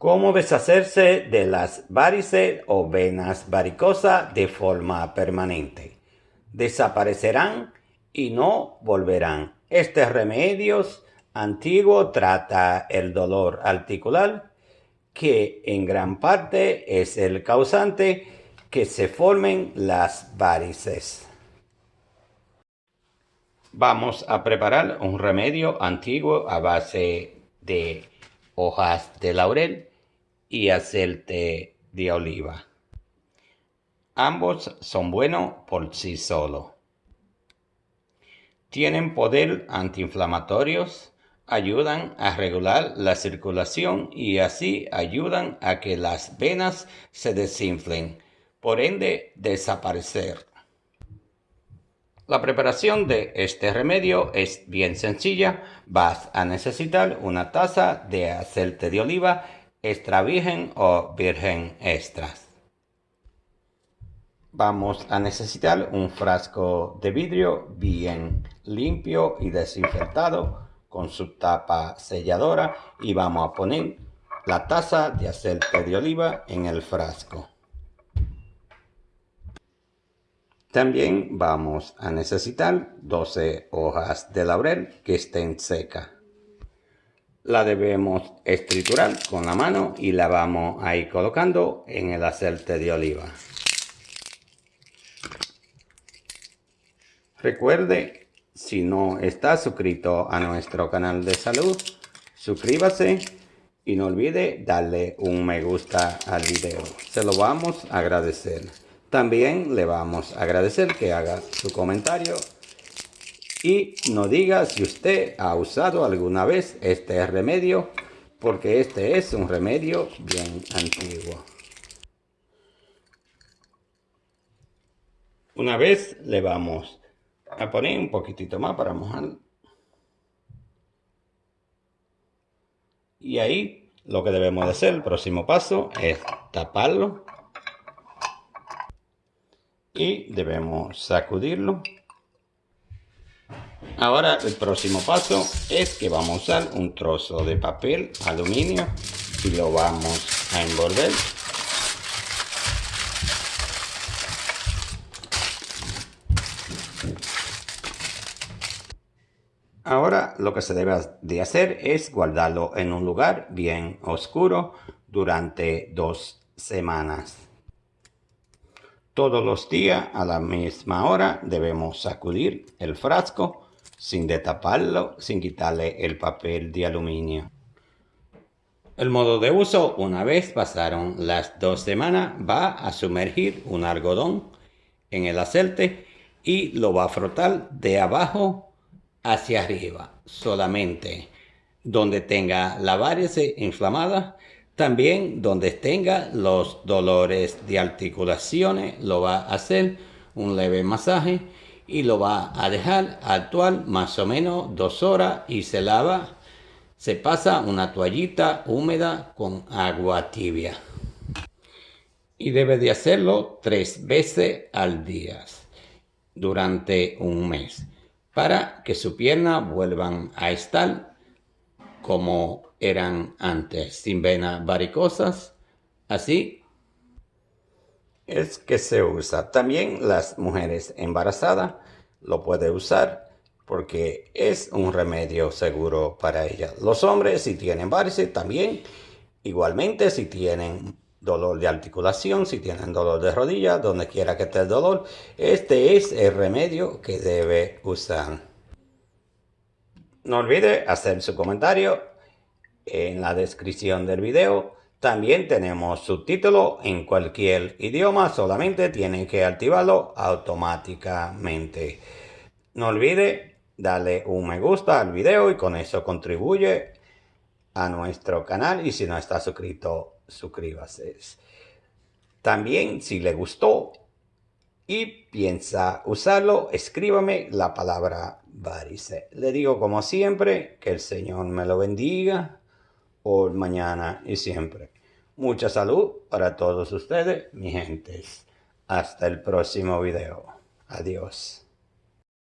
Cómo deshacerse de las varices o venas varicosas de forma permanente. Desaparecerán y no volverán. Este remedio antiguo trata el dolor articular, que en gran parte es el causante que se formen las varices. Vamos a preparar un remedio antiguo a base de hojas de laurel y aceite de oliva. Ambos son buenos por sí solos. Tienen poder antiinflamatorios, ayudan a regular la circulación y así ayudan a que las venas se desinflen, por ende desaparecer. La preparación de este remedio es bien sencilla. Vas a necesitar una taza de aceite de oliva extra virgen o virgen extras. Vamos a necesitar un frasco de vidrio bien limpio y desinfectado con su tapa selladora y vamos a poner la taza de aceite de oliva en el frasco. También vamos a necesitar 12 hojas de laurel que estén secas la debemos estriturar con la mano y la vamos a ir colocando en el aceite de oliva. Recuerde, si no está suscrito a nuestro canal de salud, suscríbase y no olvide darle un me gusta al video. Se lo vamos a agradecer. También le vamos a agradecer que haga su comentario y nos diga si usted ha usado alguna vez este remedio porque este es un remedio bien antiguo. Una vez le vamos a poner un poquitito más para mojar. Y ahí lo que debemos de hacer, el próximo paso es taparlo. Y debemos sacudirlo Ahora el próximo paso es que vamos a usar un trozo de papel aluminio y lo vamos a envolver. Ahora lo que se debe de hacer es guardarlo en un lugar bien oscuro durante dos semanas. Todos los días a la misma hora debemos sacudir el frasco sin destaparlo, sin quitarle el papel de aluminio. El modo de uso, una vez pasaron las dos semanas, va a sumergir un algodón en el aceite y lo va a frotar de abajo hacia arriba, solamente donde tenga la varice inflamada, también donde tenga los dolores de articulaciones, lo va a hacer un leve masaje y lo va a dejar actuar más o menos dos horas y se lava. Se pasa una toallita húmeda con agua tibia. Y debe de hacerlo tres veces al día durante un mes para que su pierna vuelvan a estar como eran antes, sin venas varicosas. Así es que se usa. También las mujeres embarazadas lo pueden usar porque es un remedio seguro para ellas. Los hombres si tienen varices también, igualmente si tienen dolor de articulación, si tienen dolor de rodilla, donde quiera que esté el dolor, este es el remedio que debe usar. No olvide hacer su comentario en la descripción del video también tenemos subtítulos en cualquier idioma, solamente tienen que activarlo automáticamente. No olvide darle un me gusta al video y con eso contribuye a nuestro canal y si no está suscrito, suscríbase. También si le gustó y piensa usarlo, escríbame la palabra varice. Le digo como siempre que el Señor me lo bendiga por mañana y siempre. Mucha salud para todos ustedes, mi gentes. Hasta el próximo video. Adiós.